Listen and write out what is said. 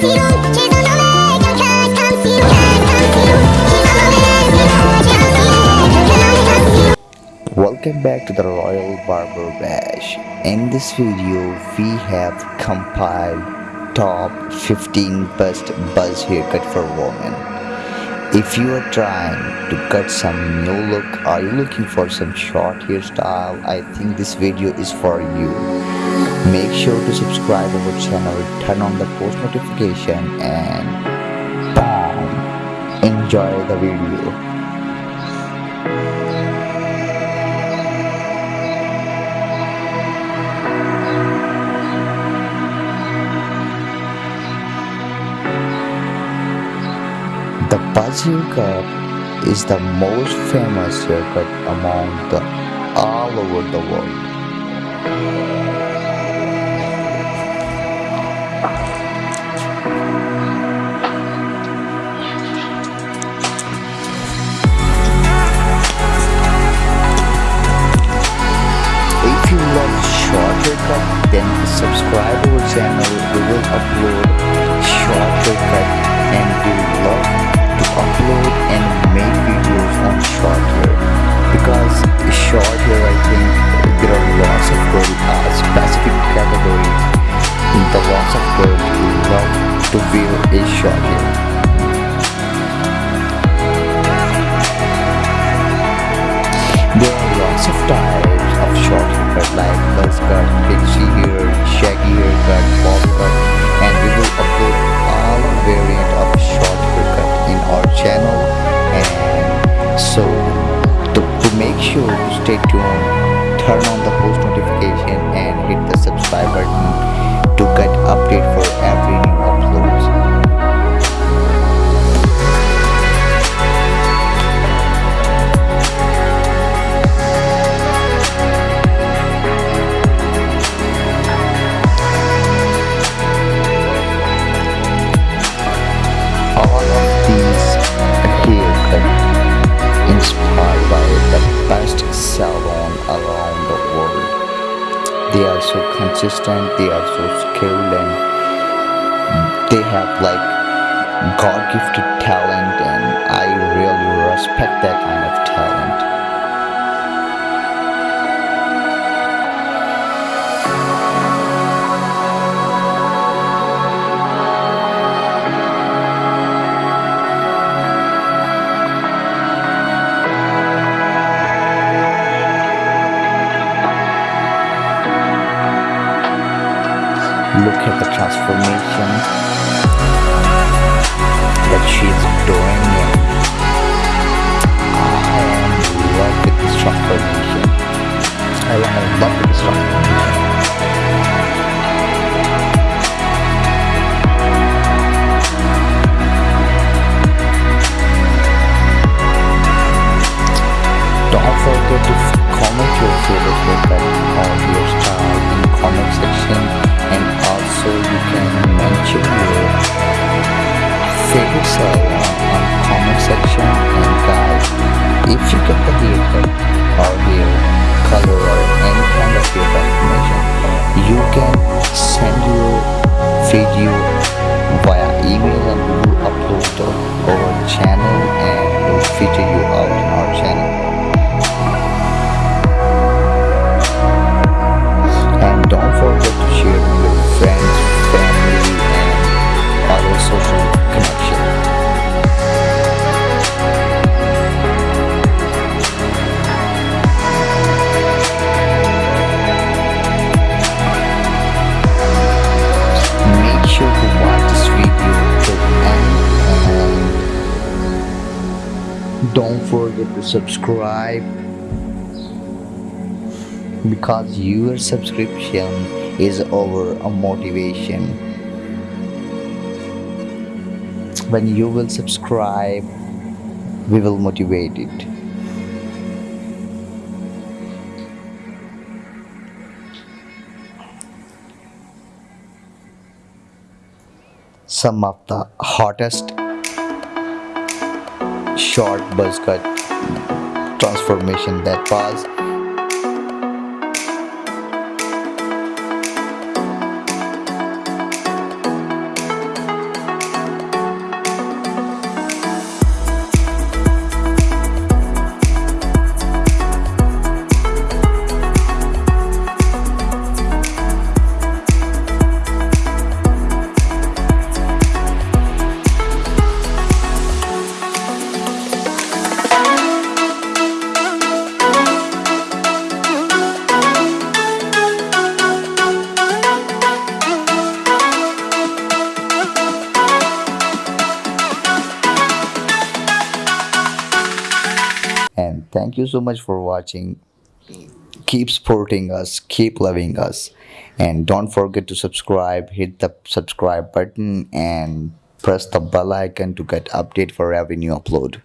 Welcome back to the Royal Barber Bash. In this video, we have compiled top 15 best buzz haircut for women. If you are trying to cut some new look, are you looking for some short hairstyle? I think this video is for you. Make sure to subscribe our channel, turn on the post notification and boom, enjoy the video. The buzz haircut is the most famous haircut among the all over the world. Love short then subscribe our channel. We will upload short haircut and we love to upload and make videos on short hair. Because short hair I think there are lots of girls uh, specific categories the lots of girls who love to wear a short hair. There are lots of types so to, to make sure you stay tuned turn on the post notification and hit the subscribe button to get update for every new uploads. They are so consistent, they are so skilled and they have like God-gifted talent and I really respect that kind of talent. Look at the transformation that she's doing I am with this transformation. I am with this transformation. Don't forget to comment your favorite haircut or your style in comment section favorite salon uh, on comment section and guys if you get the or hair color or any kind of haircut information you can send your video via email and we will upload to our channel and we'll feature you out in our channel. And don't forget to share with your friends, family, and other social don't forget to subscribe. Because your subscription is our motivation. When you will subscribe we will motivate it. Some of the hottest short buzz cut transformation that was thank you so much for watching. Keep supporting us keep loving us and don't forget to subscribe hit the subscribe button and press the bell icon to get update for every new upload